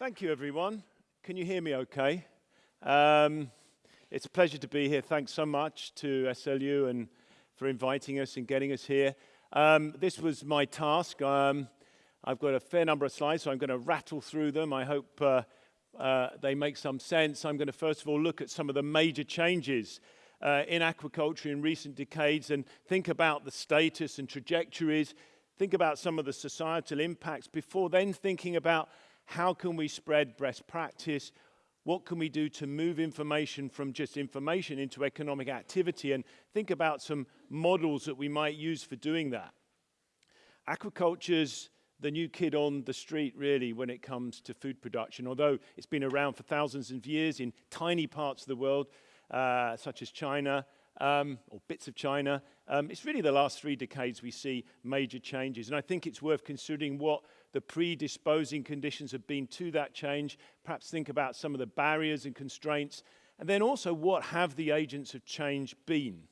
Thank you, everyone. Can you hear me okay? Um, it's a pleasure to be here. Thanks so much to SLU and for inviting us and getting us here. Um, this was my task. Um, I've got a fair number of slides, so I'm going to rattle through them. I hope uh, uh, they make some sense. I'm going to first of all look at some of the major changes uh, in aquaculture in recent decades and think about the status and trajectories, think about some of the societal impacts before then thinking about how can we spread best practice? What can we do to move information from just information into economic activity and think about some models that we might use for doing that. Aquaculture's the new kid on the street really when it comes to food production, although it's been around for thousands of years in tiny parts of the world, uh, such as China, um, or bits of China. Um, it's really the last three decades we see major changes. And I think it's worth considering what the predisposing conditions have been to that change, perhaps think about some of the barriers and constraints, and then also what have the agents of change been.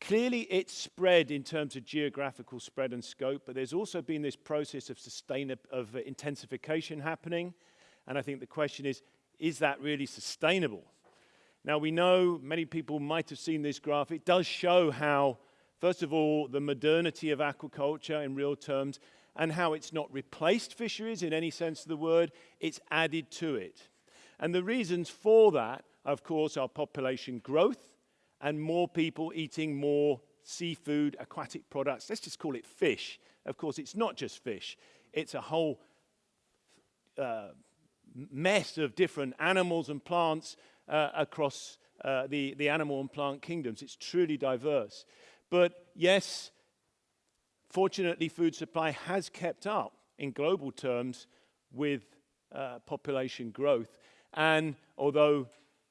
Clearly, it's spread in terms of geographical spread and scope, but there's also been this process of, sustain of intensification happening. And I think the question is, is that really sustainable? Now, we know many people might have seen this graph. It does show how, first of all, the modernity of aquaculture in real terms and how it's not replaced fisheries in any sense of the word, it's added to it. And the reasons for that, of course, are population growth and more people eating more seafood, aquatic products. Let's just call it fish. Of course, it's not just fish. It's a whole uh, mess of different animals and plants uh, across uh, the, the animal and plant kingdoms. It's truly diverse. But yes, Fortunately, food supply has kept up in global terms with uh, population growth. And although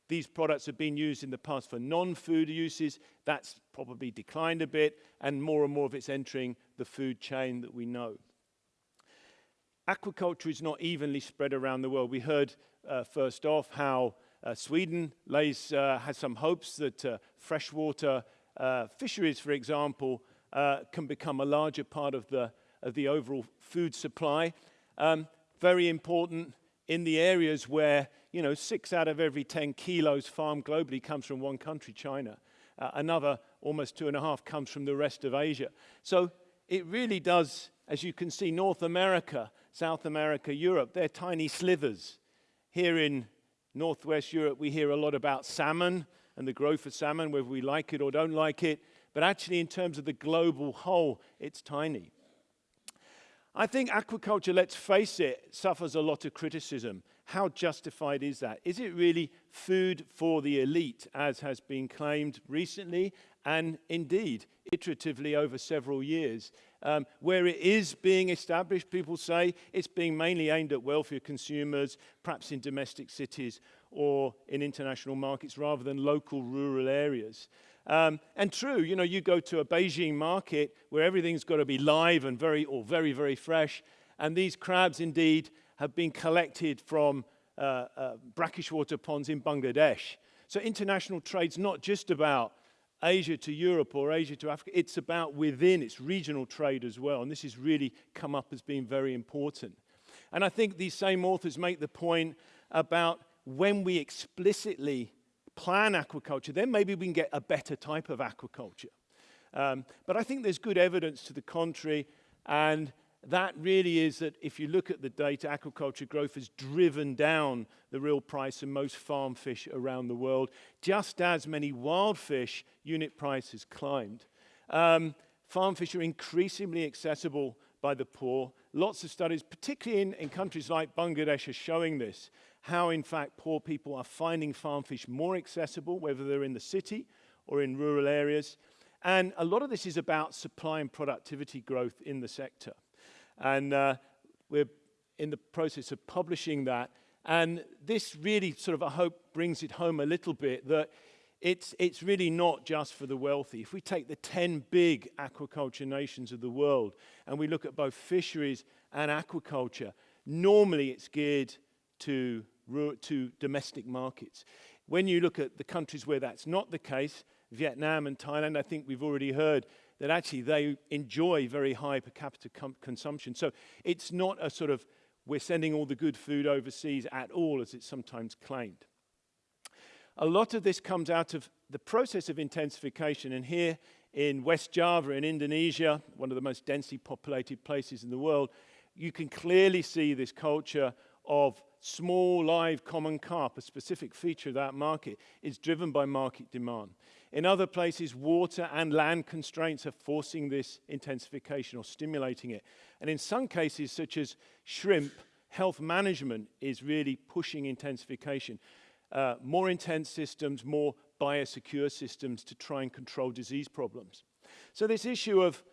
these products have been used in the past for non-food uses, that's probably declined a bit, and more and more of it's entering the food chain that we know. Aquaculture is not evenly spread around the world. We heard uh, first off how Sweden lays, uh, has some hopes that uh, freshwater uh, fisheries, for example, uh, can become a larger part of the, of the overall food supply. Um, very important in the areas where, you know, six out of every 10 kilos farmed globally comes from one country, China. Uh, another, almost two and a half, comes from the rest of Asia. So it really does, as you can see, North America, South America, Europe, they're tiny slivers. Here in Northwest Europe, we hear a lot about salmon and the growth of salmon, whether we like it or don't like it. But actually, in terms of the global whole, it's tiny. I think aquaculture, let's face it, suffers a lot of criticism. How justified is that? Is it really food for the elite, as has been claimed recently and indeed iteratively over several years? Um, where it is being established, people say it's being mainly aimed at wealthier consumers, perhaps in domestic cities or in international markets rather than local rural areas. Um, and true, you know, you go to a Beijing market where everything's got to be live and very, or very, very fresh. And these crabs indeed have been collected from uh, uh, brackish water ponds in Bangladesh. So international trade's not just about Asia to Europe or Asia to Africa. It's about within, it's regional trade as well. And this has really come up as being very important. And I think these same authors make the point about when we explicitly plan aquaculture, then maybe we can get a better type of aquaculture. Um, but I think there's good evidence to the contrary, and that really is that if you look at the data, aquaculture growth has driven down the real price of most farm fish around the world, just as many wild fish unit prices climbed. Um, farm fish are increasingly accessible by the poor. Lots of studies, particularly in, in countries like Bangladesh, are showing this how in fact poor people are finding farm fish more accessible, whether they're in the city or in rural areas. And a lot of this is about supply and productivity growth in the sector. And uh, we're in the process of publishing that. And this really sort of, I hope, brings it home a little bit that it's, it's really not just for the wealthy. If we take the 10 big aquaculture nations of the world and we look at both fisheries and aquaculture, normally it's geared to to domestic markets. When you look at the countries where that's not the case, Vietnam and Thailand, I think we've already heard that actually they enjoy very high per capita consumption. So it's not a sort of we're sending all the good food overseas at all, as it's sometimes claimed. A lot of this comes out of the process of intensification, and here in West Java in Indonesia, one of the most densely populated places in the world, you can clearly see this culture of small live common carp, a specific feature of that market, is driven by market demand. In other places, water and land constraints are forcing this intensification or stimulating it. And in some cases, such as shrimp, health management is really pushing intensification. Uh, more intense systems, more biosecure systems to try and control disease problems. So this issue of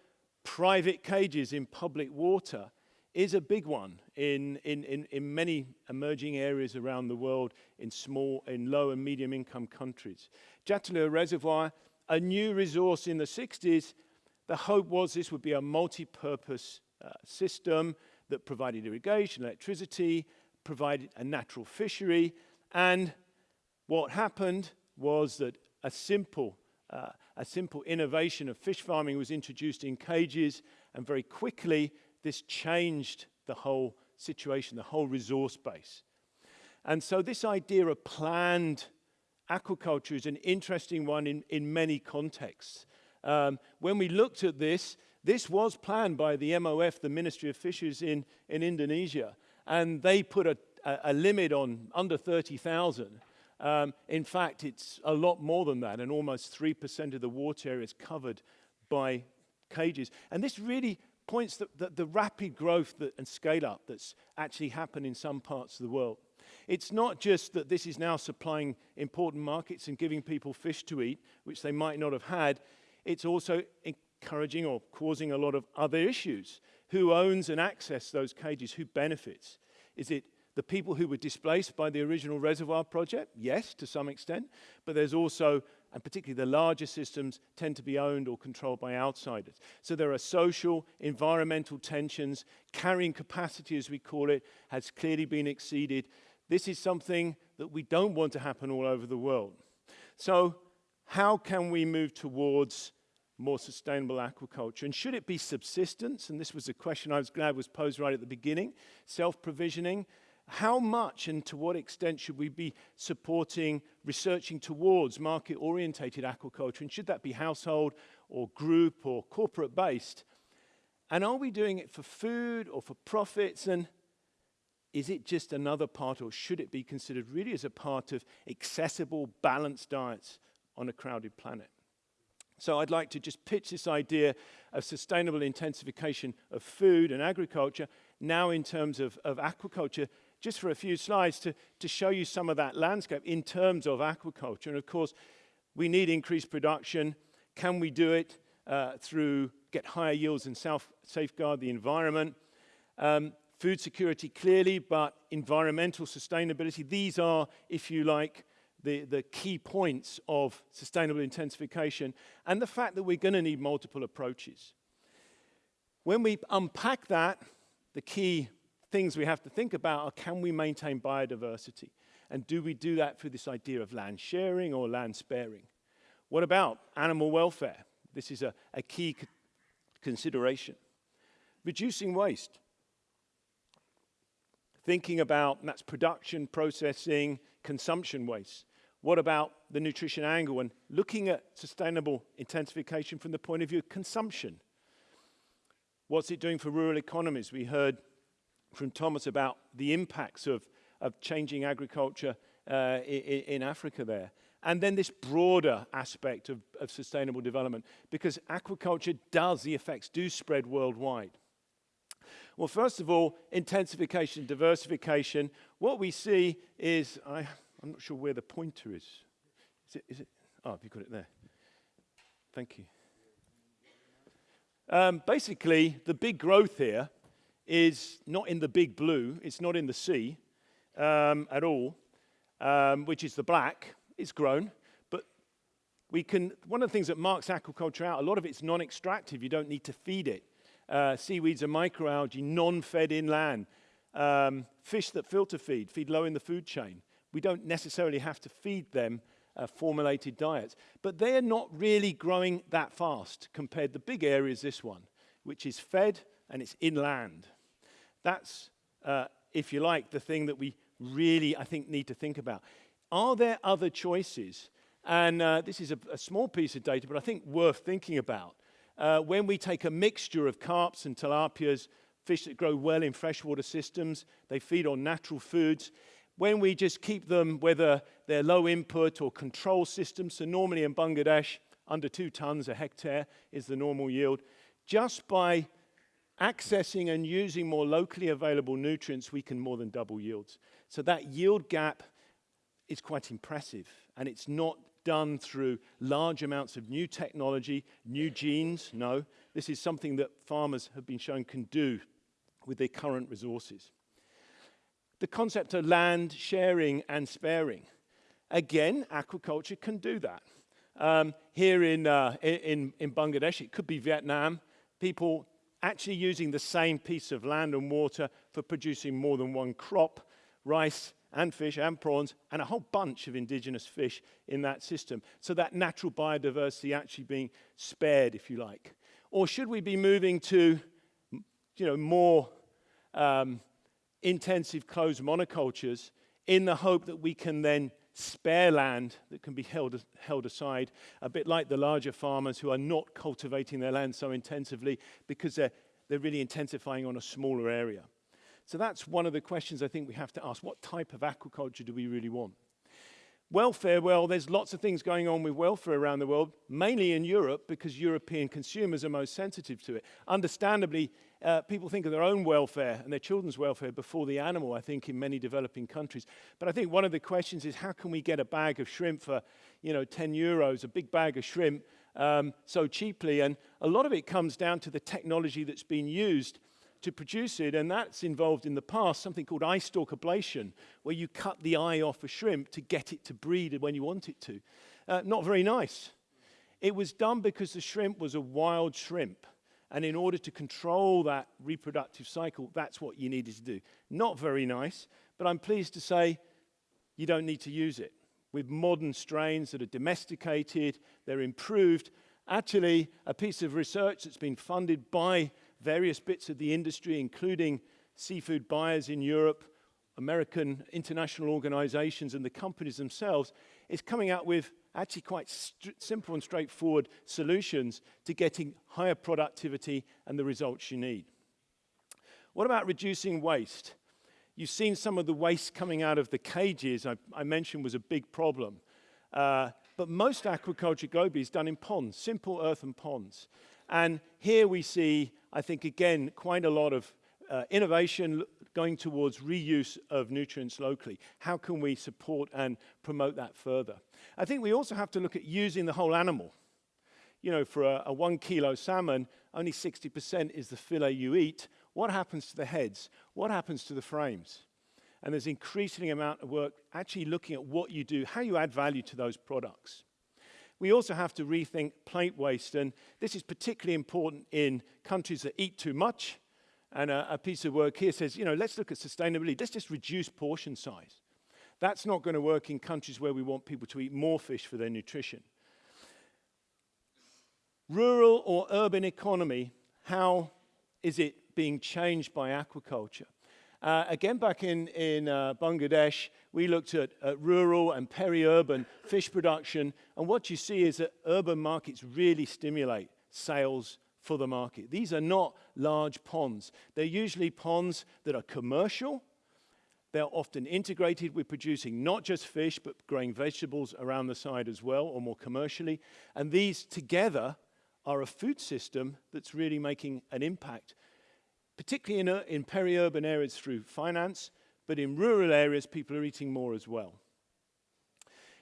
private cages in public water is a big one in, in, in, in many emerging areas around the world in small, in low and medium income countries. Jatiluhur Reservoir, a new resource in the 60s, the hope was this would be a multi-purpose uh, system that provided irrigation, electricity, provided a natural fishery, and what happened was that a simple, uh, a simple innovation of fish farming was introduced in cages, and very quickly this changed the whole situation, the whole resource base. And so this idea of planned aquaculture is an interesting one in, in many contexts. Um, when we looked at this, this was planned by the MOF, the Ministry of Fisheries in, in Indonesia, and they put a, a, a limit on under 30,000. Um, in fact, it's a lot more than that, and almost 3% of the water area is covered by cages. And this really points that the, the rapid growth that, and scale up that's actually happened in some parts of the world. It's not just that this is now supplying important markets and giving people fish to eat, which they might not have had. It's also encouraging or causing a lot of other issues. Who owns and access those cages? Who benefits? Is it the people who were displaced by the original reservoir project, yes, to some extent, but there's also, and particularly the larger systems, tend to be owned or controlled by outsiders. So there are social, environmental tensions, carrying capacity, as we call it, has clearly been exceeded. This is something that we don't want to happen all over the world. So how can we move towards more sustainable aquaculture? And should it be subsistence? And this was a question I was glad was posed right at the beginning. Self-provisioning, how much and to what extent should we be supporting researching towards market-orientated aquaculture? And should that be household or group or corporate-based? And are we doing it for food or for profits? And is it just another part or should it be considered really as a part of accessible, balanced diets on a crowded planet? So I'd like to just pitch this idea of sustainable intensification of food and agriculture now in terms of, of aquaculture just for a few slides to, to show you some of that landscape in terms of aquaculture. And of course, we need increased production. Can we do it uh, through get higher yields and self safeguard the environment? Um, food security clearly, but environmental sustainability. These are, if you like, the, the key points of sustainable intensification and the fact that we're going to need multiple approaches. When we unpack that, the key things we have to think about are can we maintain biodiversity? And do we do that through this idea of land sharing or land sparing? What about animal welfare? This is a, a key consideration. Reducing waste. Thinking about, that's production, processing, consumption waste. What about the nutrition angle and looking at sustainable intensification from the point of view of consumption? What's it doing for rural economies? We heard from Thomas about the impacts of, of changing agriculture uh, in, in, Africa there. And then this broader aspect of, of sustainable development, because aquaculture does, the effects do spread worldwide. Well, first of all, intensification, diversification. What we see is, I, I'm not sure where the pointer is. Is it, is it? Oh, have you got it there? Thank you. Um, basically, the big growth here is not in the big blue, it's not in the sea um, at all, um, which is the black. It's grown, but we can, one of the things that marks aquaculture out, a lot of it's non-extractive, you don't need to feed it. Uh, seaweeds and microalgae, non-fed inland. Um, fish that filter feed, feed low in the food chain. We don't necessarily have to feed them uh, formulated diets. But they're not really growing that fast compared to the big areas, this one, which is fed and it's inland. That's uh, if you like, the thing that we really, I think, need to think about. Are there other choices? And uh, this is a, a, small piece of data, but I think worth thinking about. Uh, when we take a mixture of carps and tilapias, fish that grow well in freshwater systems, they feed on natural foods. When we just keep them, whether they're low input or control systems, so normally in Bangladesh, under two tons a hectare is the normal yield, just by accessing and using more locally available nutrients, we can more than double yields. So that yield gap is quite impressive, and it's not done through large amounts of new technology, new genes. No, this is something that farmers have been shown can do with their current resources. The concept of land sharing and sparing. Again, aquaculture can do that. Um, here in, uh, in, in Bangladesh, it could be Vietnam, people actually using the same piece of land and water for producing more than one crop, rice and fish and prawns, and a whole bunch of indigenous fish in that system. So that natural biodiversity actually being spared, if you like. Or should we be moving to you know, more um, intensive closed monocultures in the hope that we can then spare land that can be held, held aside, a bit like the larger farmers who are not cultivating their land so intensively because they're, they're really intensifying on a smaller area. So that's one of the questions I think we have to ask. What type of aquaculture do we really want? Welfare, well, there's lots of things going on with welfare around the world, mainly in Europe because European consumers are most sensitive to it. Understandably, uh, people think of their own welfare and their children's welfare before the animal, I think, in many developing countries. But I think one of the questions is how can we get a bag of shrimp for, you know, 10 euros, a big bag of shrimp, um, so cheaply? And a lot of it comes down to the technology that's been used to produce it, and that's involved in the past something called eye stalk ablation, where you cut the eye off a shrimp to get it to breed when you want it to. Uh, not very nice. It was done because the shrimp was a wild shrimp, and in order to control that reproductive cycle, that's what you needed to do. Not very nice, but I'm pleased to say you don't need to use it. With modern strains that are domesticated, they're improved. Actually, a piece of research that's been funded by various bits of the industry, including seafood buyers in Europe, American international organizations, and the companies themselves, is coming out with actually quite simple and straightforward solutions to getting higher productivity and the results you need. What about reducing waste? You've seen some of the waste coming out of the cages I, I mentioned was a big problem. Uh, but most aquaculture globally is done in ponds, simple earthen ponds. And here we see, I think, again, quite a lot of uh, innovation going towards reuse of nutrients locally. How can we support and promote that further? I think we also have to look at using the whole animal. You know, for a, a one kilo salmon, only 60% is the fillet you eat. What happens to the heads? What happens to the frames? And there's increasing amount of work actually looking at what you do, how you add value to those products. We also have to rethink plate waste, and this is particularly important in countries that eat too much. And a, a piece of work here says, you know, let's look at sustainability. Let's just reduce portion size. That's not going to work in countries where we want people to eat more fish for their nutrition. Rural or urban economy, how is it being changed by aquaculture? Uh, again, back in, in uh, Bangladesh, we looked at, at rural and peri-urban fish production, and what you see is that urban markets really stimulate sales for the market. These are not large ponds. They're usually ponds that are commercial. They're often integrated with producing not just fish, but growing vegetables around the side as well, or more commercially. And these together are a food system that's really making an impact particularly in, uh, in peri-urban areas through finance, but in rural areas, people are eating more as well.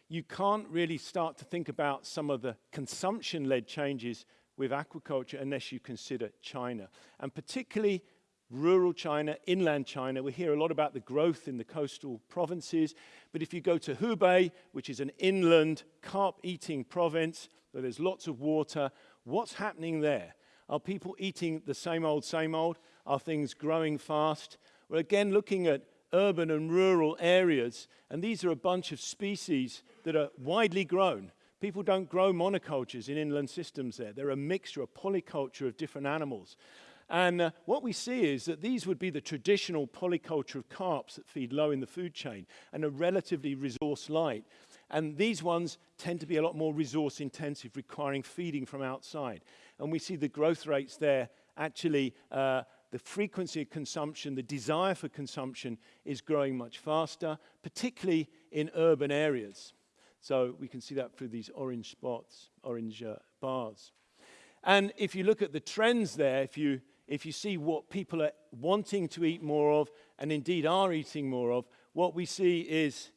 You can't really start to think about some of the consumption-led changes with aquaculture unless you consider China, and particularly rural China, inland China. We hear a lot about the growth in the coastal provinces, but if you go to Hubei, which is an inland carp-eating province, where there's lots of water, what's happening there? Are people eating the same old, same old? Are things growing fast? We're again looking at urban and rural areas, and these are a bunch of species that are widely grown. People don't grow monocultures in inland systems there. They're a mixture, a polyculture of different animals. And uh, what we see is that these would be the traditional polyculture of carps that feed low in the food chain and are relatively resource light. And these ones tend to be a lot more resource intensive, requiring feeding from outside. And we see the growth rates there actually, uh, the frequency of consumption, the desire for consumption is growing much faster, particularly in urban areas. So we can see that through these orange spots, orange uh, bars. And if you look at the trends there, if you, if you see what people are wanting to eat more of, and indeed are eating more of, what we see is,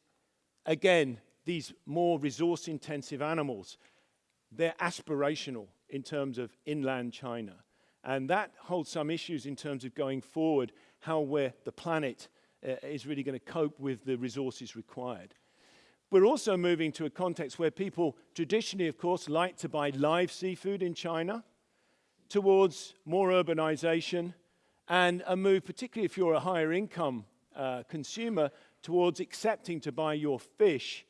again, these more resource intensive animals. They're aspirational in terms of inland China. And that holds some issues in terms of going forward, how where the planet uh, is really going to cope with the resources required. We're also moving to a context where people traditionally, of course, like to buy live seafood in China towards more urbanization and a move, particularly if you're a higher income uh, consumer, towards accepting to buy your fish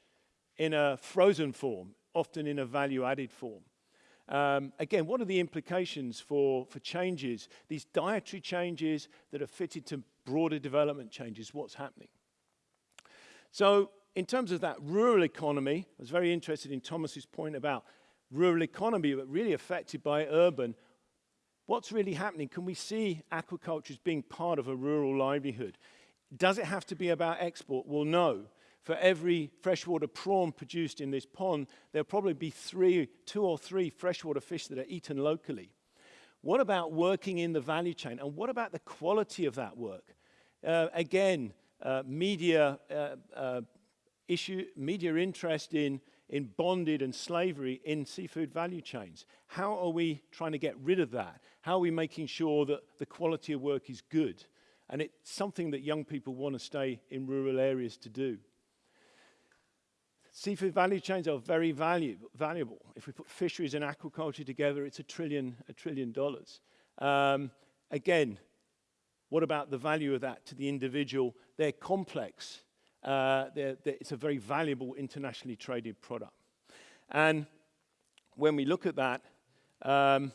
in a frozen form, often in a value added form. Um, again, what are the implications for, for changes, these dietary changes that are fitted to broader development changes? What's happening? So in terms of that rural economy, I was very interested in Thomas's point about rural economy, but really affected by urban. What's really happening? Can we see aquaculture as being part of a rural livelihood? Does it have to be about export? Well, no. For every freshwater prawn produced in this pond, there'll probably be three, two or three freshwater fish that are eaten locally. What about working in the value chain? And what about the quality of that work? Uh, again, uh, media uh, uh issue, media interest in, in bonded and slavery in seafood value chains. How are we trying to get rid of that? How are we making sure that the quality of work is good? And it's something that young people want to stay in rural areas to do. Seafood value chains are very valuable. valuable. If we put fisheries and aquaculture together, it's a trillion, a trillion dollars. Um, again, what about the value of that to the individual? They're complex uh, they're, they're, it's a very valuable internationally traded product. And when we look at that, um,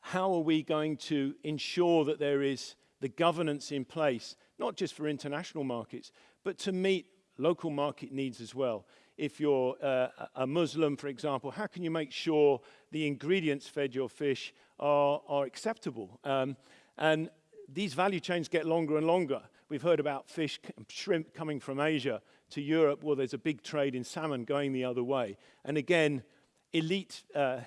how are we going to ensure that there is the governance in place, not just for international markets, but to meet local market needs as well? If you're uh, a Muslim, for example, how can you make sure the ingredients fed your fish are, are acceptable? Um, and these value chains get longer and longer. We've heard about fish, shrimp coming from Asia to Europe. Well, there's a big trade in salmon going the other way. And again, elite uh,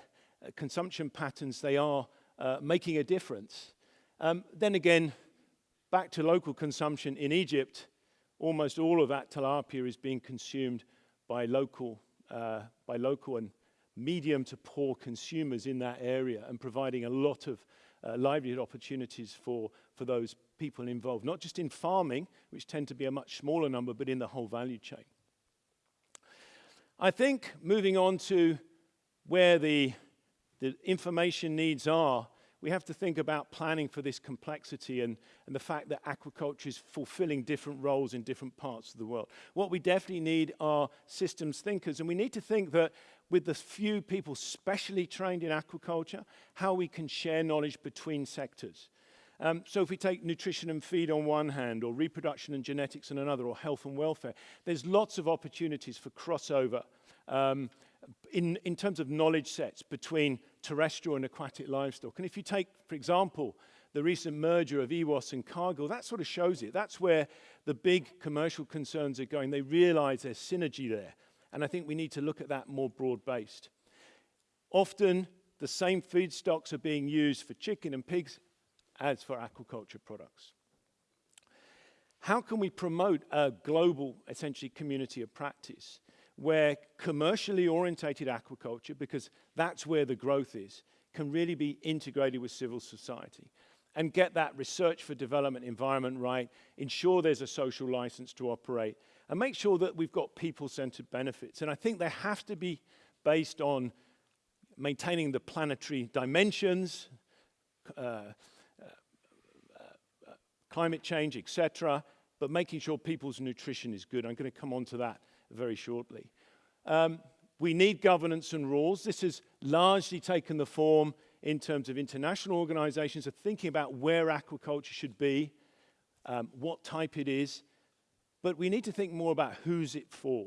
consumption patterns, they are uh, making a difference. Um, then again, back to local consumption in Egypt, almost all of that tilapia is being consumed by local, uh, by local and medium to poor consumers in that area and providing a lot of uh, livelihood opportunities for, for those people involved, not just in farming, which tend to be a much smaller number, but in the whole value chain. I think moving on to where the, the information needs are, we have to think about planning for this complexity and, and the fact that aquaculture is fulfilling different roles in different parts of the world. What we definitely need are systems thinkers, and we need to think that with the few people specially trained in aquaculture, how we can share knowledge between sectors. Um, so if we take nutrition and feed on one hand, or reproduction and genetics on another, or health and welfare, there's lots of opportunities for crossover um, in, in terms of knowledge sets between terrestrial and aquatic livestock. And if you take, for example, the recent merger of EWOS and Cargill, that sort of shows it. That's where the big commercial concerns are going. They realize there's synergy there. And I think we need to look at that more broad-based. Often, the same feedstocks are being used for chicken and pigs as for aquaculture products. How can we promote a global, essentially, community of practice where commercially orientated aquaculture, because that's where the growth is, can really be integrated with civil society and get that research for development environment right, ensure there's a social license to operate, and make sure that we've got people-centered benefits. And I think they have to be based on maintaining the planetary dimensions, uh, climate change, etc., but making sure people's nutrition is good. I'm going to come on to that very shortly. Um, we need governance and rules. This has largely taken the form in terms of international organizations are thinking about where aquaculture should be, um, what type it is, but we need to think more about who's it for.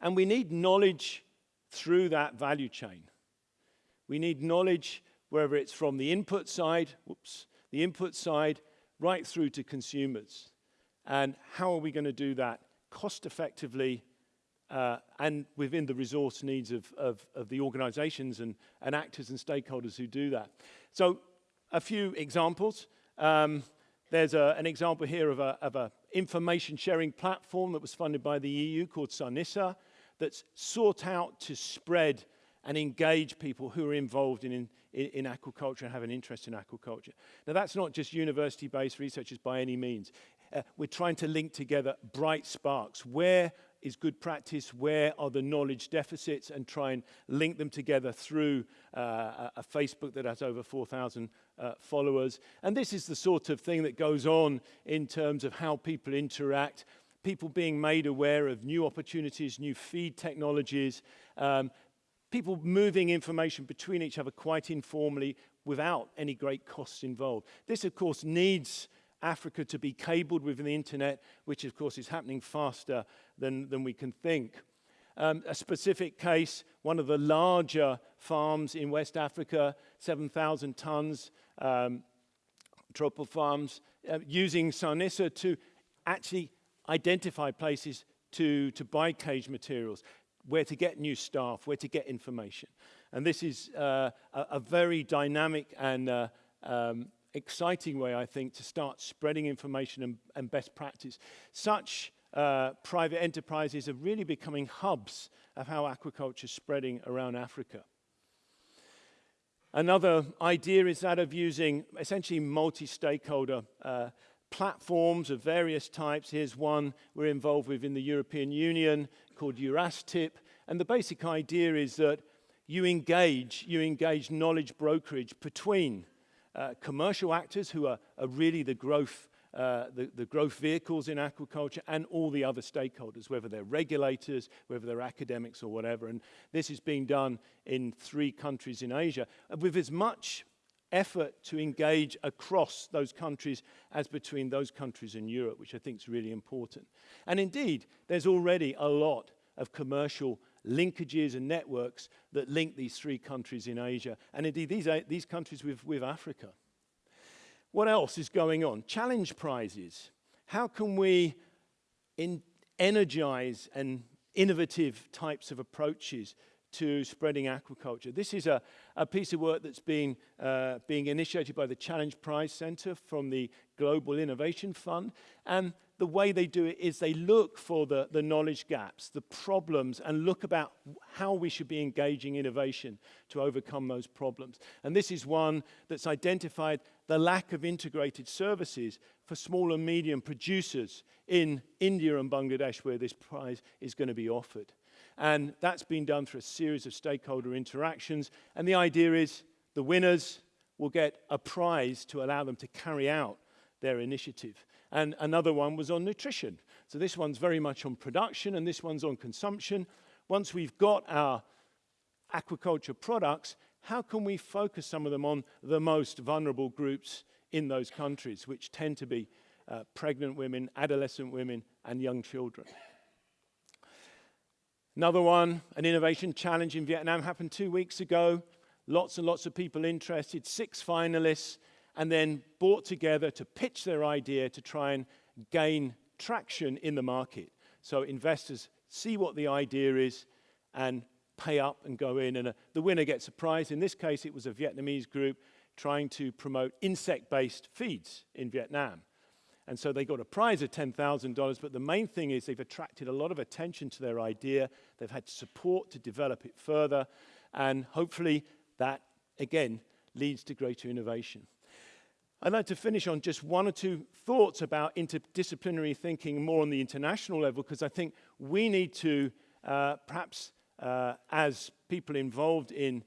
And we need knowledge through that value chain. We need knowledge, whether it's from the input side, whoops, the input side, right through to consumers. And how are we going to do that cost effectively uh, and within the resource needs of, of, of the organizations and, and actors and stakeholders who do that. So a few examples. Um, there's a, an example here of an of a information sharing platform that was funded by the EU called Sarnissa that's sought out to spread and engage people who are involved in, in, in aquaculture and have an interest in aquaculture. Now, that's not just university-based researchers by any means. Uh, we're trying to link together bright sparks. Where is good practice? Where are the knowledge deficits? And try and link them together through uh, a, a Facebook that has over 4,000 uh, followers. And this is the sort of thing that goes on in terms of how people interact people being made aware of new opportunities, new feed technologies, um, people moving information between each other quite informally without any great costs involved. This, of course, needs Africa to be cabled with the internet, which, of course, is happening faster than, than we can think. Um, a specific case, one of the larger farms in West Africa, 7,000 tons, um, tropical farms, uh, using Sarnissa to actually identify places to, to buy cage materials, where to get new staff, where to get information. And this is uh, a, a, very dynamic and uh, um, exciting way, I think, to start spreading information and, and best practice. Such uh, private enterprises are really becoming hubs of how aquaculture is spreading around Africa. Another idea is that of using essentially multi-stakeholder uh, platforms of various types. Here's one we're involved with in the European Union called Eurastip. And the basic idea is that you engage, you engage knowledge brokerage between uh, commercial actors who are, are really the growth, uh, the, the growth vehicles in aquaculture and all the other stakeholders, whether they're regulators, whether they're academics or whatever. And this is being done in three countries in Asia with as much effort to engage across those countries as between those countries in Europe, which I think is really important. And indeed, there's already a lot of commercial linkages and networks that link these three countries in Asia, and indeed these, uh, these countries with, with Africa. What else is going on? Challenge prizes. How can we energize and innovative types of approaches to spreading aquaculture. This is a, a piece of work that's been uh, being initiated by the Challenge Prize Center from the Global Innovation Fund. And the way they do it is they look for the, the knowledge gaps, the problems, and look about how we should be engaging innovation to overcome those problems. And this is one that's identified the lack of integrated services for small and medium producers in India and Bangladesh where this prize is going to be offered. And that's been done through a series of stakeholder interactions. And the idea is the winners will get a prize to allow them to carry out their initiative. And another one was on nutrition. So this one's very much on production and this one's on consumption. Once we've got our aquaculture products, how can we focus some of them on the most vulnerable groups in those countries, which tend to be uh, pregnant women, adolescent women, and young children? Another one, an innovation challenge in Vietnam happened two weeks ago. Lots and lots of people interested, six finalists, and then brought together to pitch their idea to try and gain traction in the market. So investors see what the idea is and pay up and go in, and uh, the winner gets a prize. In this case, it was a Vietnamese group trying to promote insect-based feeds in Vietnam. And so they got a prize of $10,000, but the main thing is they've attracted a lot of attention to their idea. They've had support to develop it further. And hopefully that, again, leads to greater innovation. I'd like to finish on just one or two thoughts about interdisciplinary thinking more on the international level, because I think we need to, uh, perhaps uh, as people involved in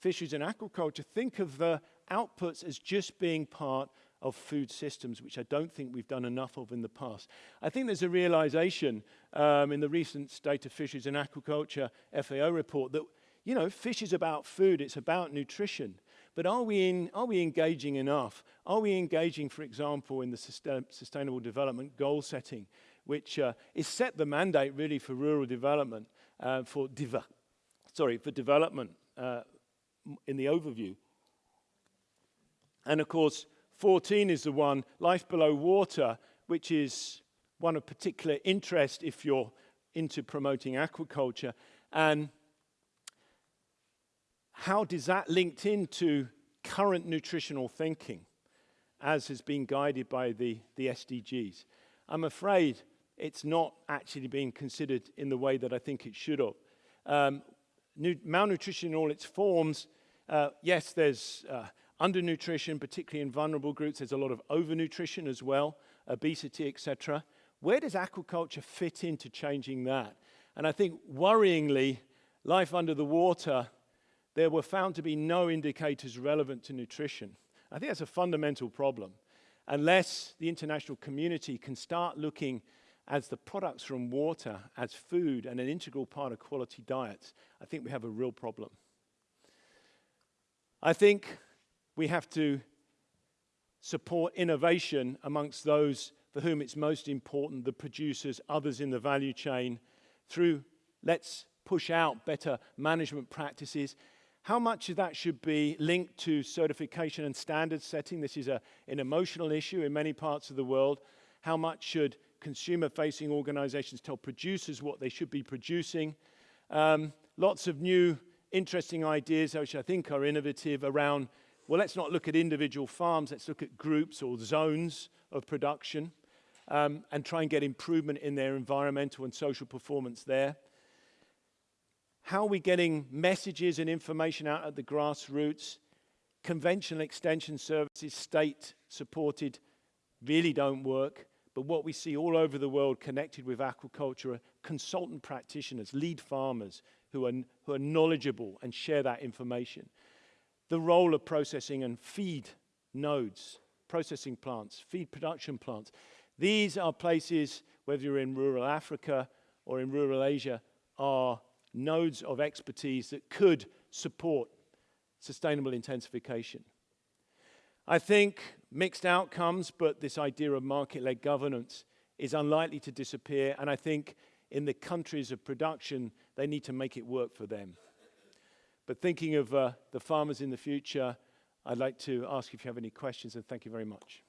fisheries and aquaculture, think of the outputs as just being part of food systems, which I don't think we've done enough of in the past. I think there's a realization um, in the recent State of Fisheries and Aquaculture FAO report that, you know, fish is about food, it's about nutrition. But are we, in, are we engaging enough? Are we engaging, for example, in the sustain, Sustainable Development Goal setting, which uh, is set the mandate really for rural development, uh, for, deva sorry, for development uh, in the overview. And of course, 14 is the one, life below water, which is one of particular interest if you're into promoting aquaculture. And how does that linked into current nutritional thinking as has been guided by the, the SDGs? I'm afraid it's not actually being considered in the way that I think it should have. Um, malnutrition in all its forms, uh, yes, there's uh, undernutrition, particularly in vulnerable groups. There's a lot of overnutrition as well, obesity, etc. Where does aquaculture fit into changing that? And I think worryingly, life under the water, there were found to be no indicators relevant to nutrition. I think that's a fundamental problem. Unless the international community can start looking as the products from water as food and an integral part of quality diets, I think we have a real problem. I think we have to support innovation amongst those for whom it's most important, the producers, others in the value chain, through let's push out better management practices. How much of that should be linked to certification and standard setting? This is a, an emotional issue in many parts of the world. How much should consumer-facing organizations tell producers what they should be producing? Um, lots of new interesting ideas, which I think are innovative around, well, let's not look at individual farms, let's look at groups or zones of production um, and try and get improvement in their environmental and social performance there. How are we getting messages and information out at the grassroots? Conventional extension services, state supported, really don't work. But what we see all over the world connected with aquaculture are consultant practitioners, lead farmers who are, who are knowledgeable and share that information. The role of processing and feed nodes, processing plants, feed production plants. These are places, whether you're in rural Africa or in rural Asia, are nodes of expertise that could support sustainable intensification. I think mixed outcomes, but this idea of market-led governance is unlikely to disappear, and I think in the countries of production, they need to make it work for them. But thinking of uh, the farmers in the future, I'd like to ask if you have any questions, and thank you very much.